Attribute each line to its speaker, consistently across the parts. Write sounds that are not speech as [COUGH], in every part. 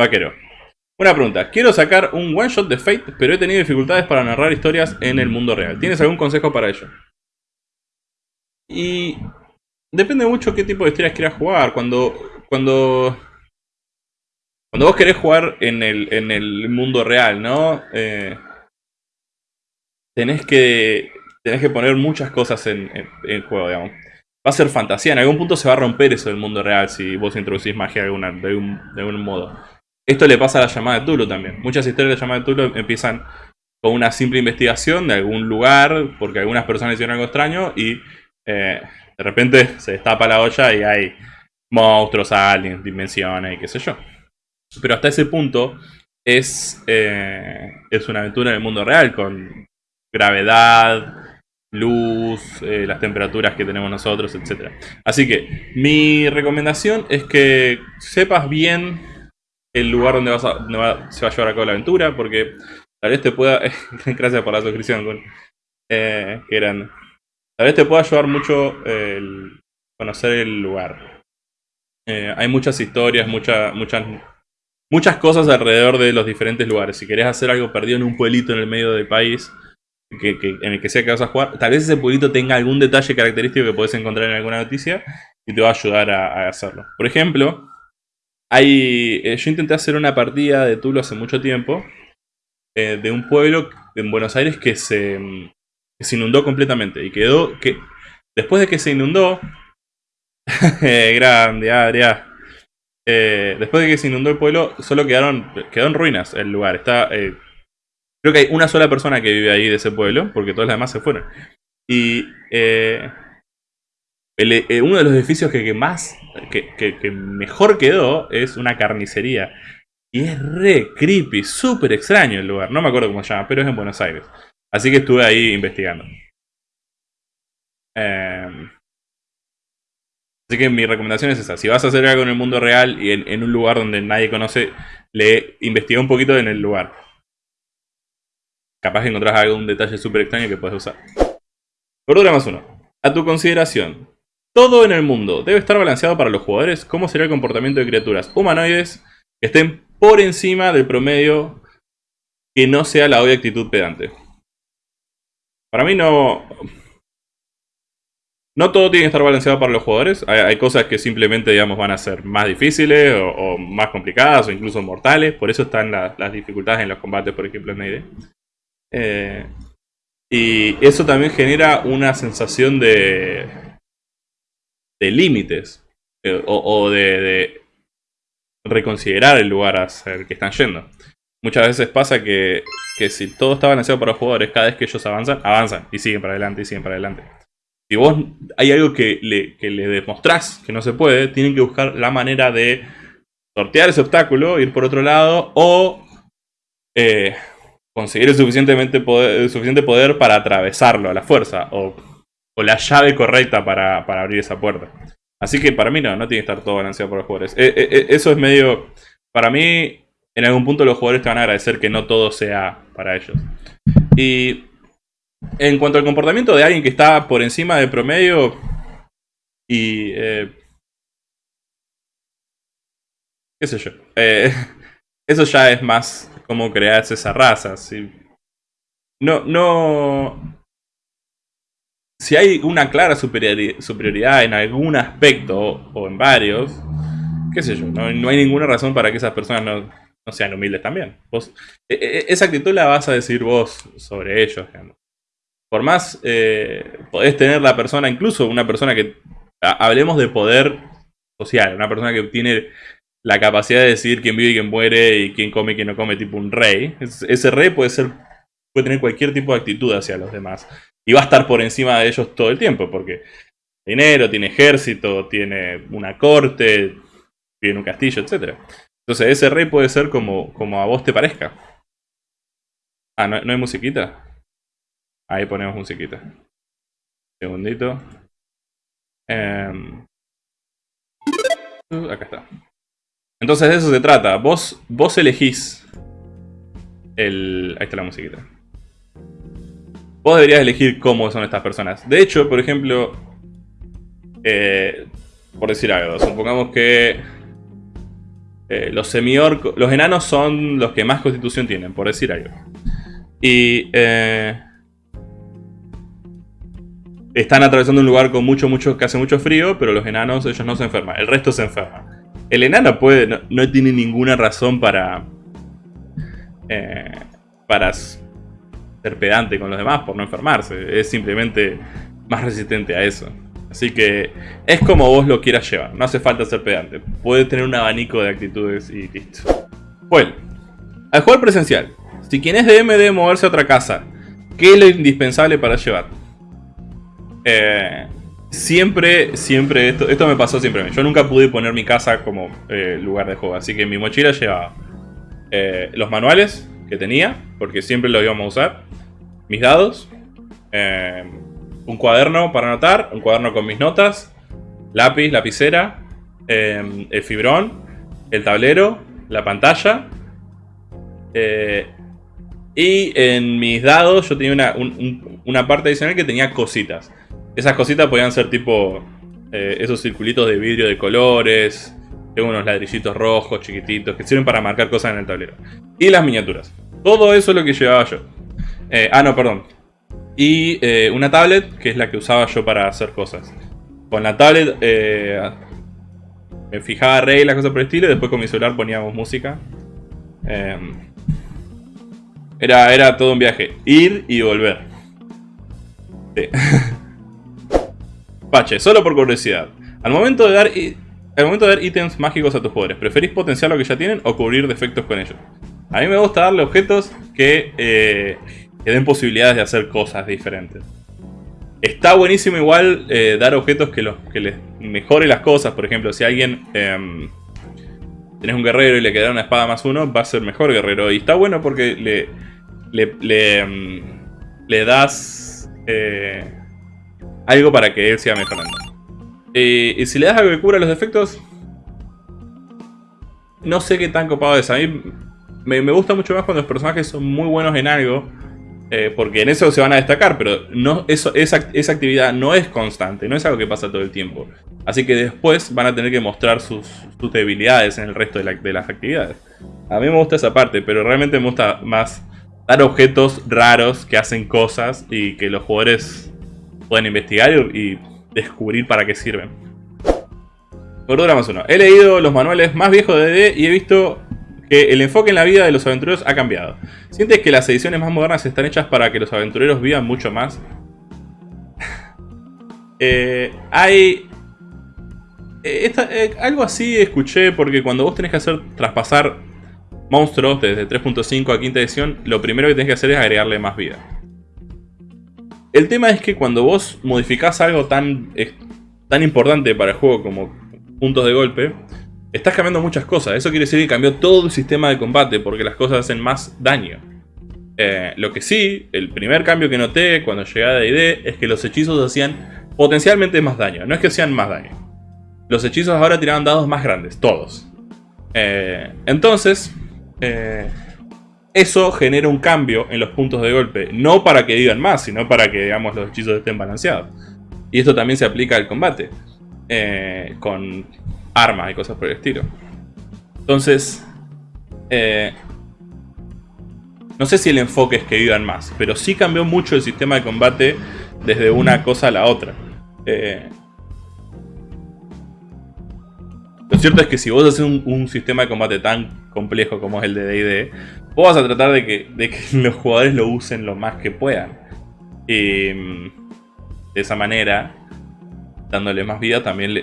Speaker 1: Vaquero. Una pregunta. Quiero sacar un one shot de Fate, pero he tenido dificultades para narrar historias en el mundo real. ¿Tienes algún consejo para ello? Y depende mucho qué tipo de historias quieras jugar. Cuando, cuando, cuando vos querés jugar en el, en el mundo real, ¿no? Eh, tenés que tenés que poner muchas cosas en, el juego, digamos. Va a ser fantasía, en algún punto se va a romper eso del mundo real si vos introducís magia de, alguna, de, algún modo. Esto le pasa a la llamada de Tulu también. Muchas historias de la llamada de Tulu empiezan con una simple investigación de algún lugar, porque algunas personas hicieron algo extraño y eh, de repente se destapa la olla y hay monstruos, aliens, dimensiones y qué sé yo. Pero hasta ese punto es, eh, es una aventura en el mundo real con gravedad, luz, eh, las temperaturas que tenemos nosotros, etc. Así que mi recomendación es que sepas bien el lugar donde, vas a, se va a llevar a cabo la aventura, porque tal vez te pueda... [LAUGHS] gracias por la suscripción, con, eh, que eran... Tal vez te pueda ayudar mucho conocer el lugar. Eh, hay muchas historias, muchas, muchas, muchas cosas alrededor de los diferentes lugares. Si querés hacer algo perdido en un pueblito en el medio del país, en el que sea que vas a jugar, tal vez ese pueblito tenga algún detalle característico que puedes encontrar en alguna noticia y te va a ayudar a, hacerlo. Por ejemplo, hay, eh, yo intenté hacer una partida de Tulo hace mucho tiempo eh, de un pueblo en Buenos Aires que se, inundó completamente y quedó que después de que se inundó [LAUGHS] grande Adria eh, después de que se inundó el pueblo solo quedaron quedó en ruinas el lugar está Creo que hay una sola persona que vive ahí de ese pueblo, porque todos los demás se fueron. Y eh, eh, uno de los edificios que, más, que, mejor quedó es una carnicería. Y es re creepy, súper extraño el lugar. No me acuerdo cómo se llama, pero es en Buenos Aires. Así que estuve ahí investigando. Em, así que mi recomendación es esa. Si vas a hacer algo en el mundo real y en, un lugar donde nadie conoce, le investiga un poquito en el lugar capaz que encontrás algún detalle súper extraño que puedes usar. Cordura más uno. A tu consideración, todo en el mundo debe estar balanceado para los jugadores. ¿Cómo será el comportamiento de criaturas humanoides que estén por encima del promedio que no sea la obvia actitud pedante? Para mí no... No todo tiene que estar balanceado para los jugadores. Hay, cosas que simplemente digamos, van a ser más difíciles o, más complicadas o incluso mortales. Por eso están las dificultades en los combates, por ejemplo, en Nade. Eh, y eso también genera una sensación de, de límites eh, o, de, reconsiderar el lugar al que están yendo. Muchas veces pasa que, si todo está balanceado para los jugadores, cada vez que ellos avanzan, avanzan y siguen para adelante y siguen para adelante. Si vos hay algo que le, que le demostrás que no se puede, tienen que buscar la manera de sortear ese obstáculo, ir por otro lado o eh, conseguir el suficientemente poder, suficiente poder para atravesarlo a la fuerza la llave correcta para, abrir esa puerta. Así que para mí no, no tiene que estar todo balanceado por los jugadores. Eh, eh, eh, eso es medio... Para mí, en algún punto los jugadores te van a agradecer que no todo sea para ellos. Y en cuanto al comportamiento de alguien que está por encima del promedio y... qué sé yo. [LAUGHS] eso ya es más cómo creas esa raza. Si, no, no... Si hay una clara superioridad en algún aspecto o en varios, qué sé yo, no, hay ninguna razón para que esas personas no, sean humildes también. E, e, esa actitud la vas a decir vos sobre ellos. Por más eh, podés tener la persona, incluso una persona que... Hablemos de poder social, una persona que tiene la capacidad de decidir quién vive y quién muere y quién come y quién no come, tipo un rey. ese rey puede ser puede tener cualquier tipo de actitud hacia los demás. Y va a estar por encima de ellos todo el tiempo, porque dinero, tiene ejército, tiene una corte, tiene un castillo, etc. Entonces ese rey puede ser como, como a vos te parezca. Ah, ¿no, hay musiquita? Ahí ponemos musiquita. Segundito. Em, acá está. Entonces de eso se trata. Vos, vos elegís el... Ahí está la musiquita. Vos deberías elegir cómo son estas personas. De hecho, por ejemplo... Eh, por decir algo, supongamos que... Eh, los semi-orcos, los enanos son los que más constitución tienen, por decir algo. Y eh, están atravesando un lugar con mucho, mucho, que hace mucho frío, pero los enanos, ellos no se enferman. El resto se enferma. El enano puede, no, tiene ninguna razón para, para ser pedante con los demás por no enfermarse. Es simplemente más resistente a eso. Así que es como vos lo quieras llevar. No hace falta ser pedante. Puede tener un abanico de actitudes y listo. Bueno, al jugar presencial. Si quien es DM debe moverse a otra casa. ¿Qué es lo indispensable para llevar? Eh, siempre, siempre, esto, esto me pasó siempre. Yo nunca pude poner mi casa como eh, lugar de juego. Así que mi mochila llevaba eh, los manuales que tenía. Porque siempre los íbamos a usar. Mis dados. Eh, un cuaderno para anotar, un cuaderno con mis notas, lápiz, lapicera, em, el fibrón, el tablero, la pantalla. Eh, y en mis dados yo tenía una, parte adicional que tenía cositas. Esas cositas podían ser tipo eh, esos circulitos de vidrio de colores. Tengo unos ladrillitos rojos chiquititos que sirven para marcar cosas en el tablero. Y las miniaturas. Todo eso es lo que llevaba yo. Eh, ah, no, perdón. Y eh, una tablet, que es la que usaba yo para hacer cosas. Con la tablet eh, me fijaba reglas, cosas por el estilo, y después con mi celular poníamos música. Em, era, era todo un viaje. Ir y volver. Sí. [LAUGHS] Pache, solo por curiosidad. Al momento de dar... Al momento de dar ítems mágicos a tus jugadores, ¿preferís potenciar lo que ya tienen o cubrir defectos con ellos? A mí me gusta darle objetos que eh, que den posibilidades de hacer cosas diferentes. Está buenísimo igual eh, dar objetos que, los, que les mejore las cosas. Por ejemplo, si alguien... Eh, tenés un guerrero y le queda una espada más uno, va a ser mejor guerrero. Y está bueno porque le, le, le, em, das eh, algo para que él siga mejorando. y si le das algo que cubra los defectos, no sé qué tan copado es. A mí me gusta mucho más cuando los personajes son muy buenos en algo eh, porque en eso se van a destacar, pero no, eso, esa, esa, actividad no es constante, no es algo que pasa todo el tiempo. Así que después van a tener que mostrar sus, debilidades en el resto de, las actividades. A mí me gusta esa parte, pero realmente me gusta más dar objetos raros que hacen cosas y que los jugadores pueden investigar y, descubrir para qué sirven. Cordura más uno. He leído los manuales más viejos de D y he visto que el enfoque en la vida de los aventureros ha cambiado. ¿Sientes que las ediciones más modernas están hechas para que los aventureros vivan mucho más? [LAUGHS] Eh, hay... Eh, eh, algo así escuché porque cuando vos tenés que hacer traspasar monstruos desde 3.5 a quinta edición, lo primero que tenés que hacer es agregarle más vida. El tema es que cuando vos modificás algo tan, tan importante para el juego como puntos de golpe, estás cambiando muchas cosas. Eso quiere decir que cambió todo el sistema de combate porque las cosas hacen más daño. Eh, lo que sí, el primer cambio que noté cuando llegué a D&D es que los hechizos hacían potencialmente más daño. No es que hacían más daño. Los hechizos ahora tiraban dados más grandes, todos. Eh, entonces, eh, eso genera un cambio en los puntos de golpe. No para que vivan más, sino para que digamos, los hechizos estén balanceados. Y esto también se aplica al combate. con armas y cosas por el estilo. Entonces, eh, no sé si el enfoque es que vivan más, pero sí cambió mucho el sistema de combate desde una cosa a la otra. Eh, lo cierto es que si vos haces un, sistema de combate tan complejo como es el de D&D, vos vas a tratar de que, de que, [LAUGHS] los jugadores lo usen lo más que puedan. Y mm, de esa manera dándole más vida, también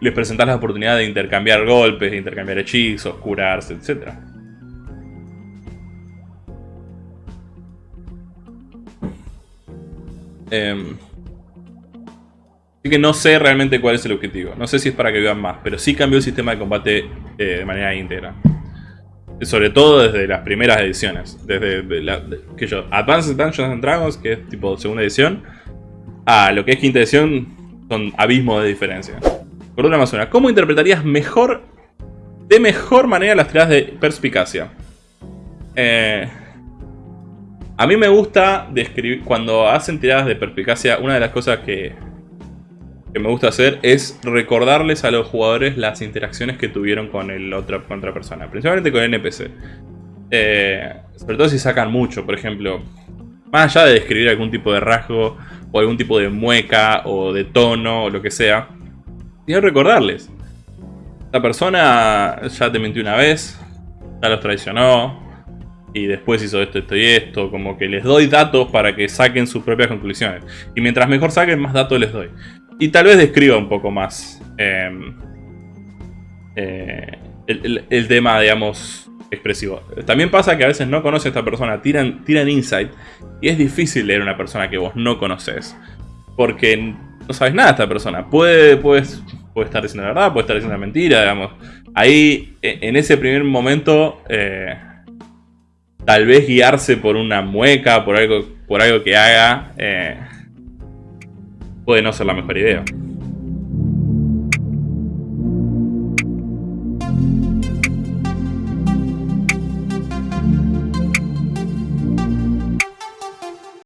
Speaker 1: les presentas la oportunidad de intercambiar golpes, de intercambiar hechizos, curarse, etc. Em, así que no sé realmente cuál es el objetivo. No sé si es para que vivan más, pero sí cambió el sistema de combate eh, de manera íntegra. Sobre todo desde las primeras ediciones. Desde la, que yo, Advanced Dungeons and Dragons, que es tipo segunda edición, a lo que es quinta edición, son abismos de diferencia. Por más una. ¿Cómo interpretarías mejor, de mejor manera las tiradas de perspicacia? Eh, a mí me gusta describir, cuando hacen tiradas de perspicacia, una de las cosas que, que me gusta hacer es recordarles a los jugadores las interacciones que tuvieron con, el otro, con otra persona, principalmente con el NPC. Eh, sobre todo si sacan mucho, por ejemplo, más allá de describir algún tipo de rasgo o algún tipo de mueca o de tono o lo que sea, quiero recordarles. Esta persona ya te mintió una vez, ya los traicionó, y después hizo esto, esto y esto. Como que les doy datos para que saquen sus propias conclusiones. Y mientras mejor saquen, más datos les doy. Y tal vez describa un poco más em, eh, el, tema, digamos, expresivo. También pasa que a veces no conoce a esta persona, tiran, tiran insight. Y es difícil leer a una persona que vos no conoces. Porque no sabes nada de esta persona. Puede, puede, puede estar diciendo la verdad, puede estar diciendo la mentira, digamos. Ahí, e, en ese primer momento... Eh, tal vez guiarse por una mueca, por algo, por algo que haga, eh, puede no ser la mejor idea.